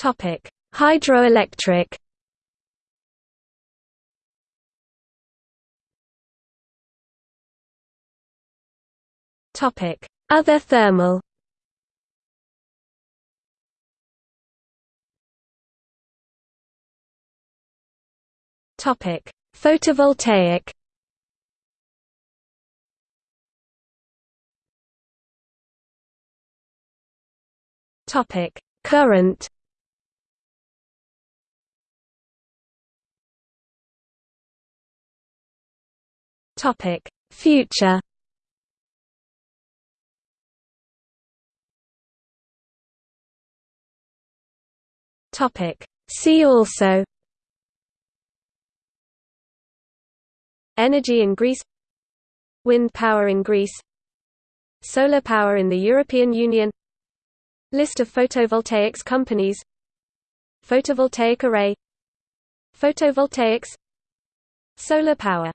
Topic: Hydroelectric. Topic: Other thermal. Topic: Photovoltaic. Topic: Current. Topic: Future. Topic: See also. Energy in Greece Wind power in Greece Solar power in the European Union List of photovoltaics companies Photovoltaic array Photovoltaics Solar power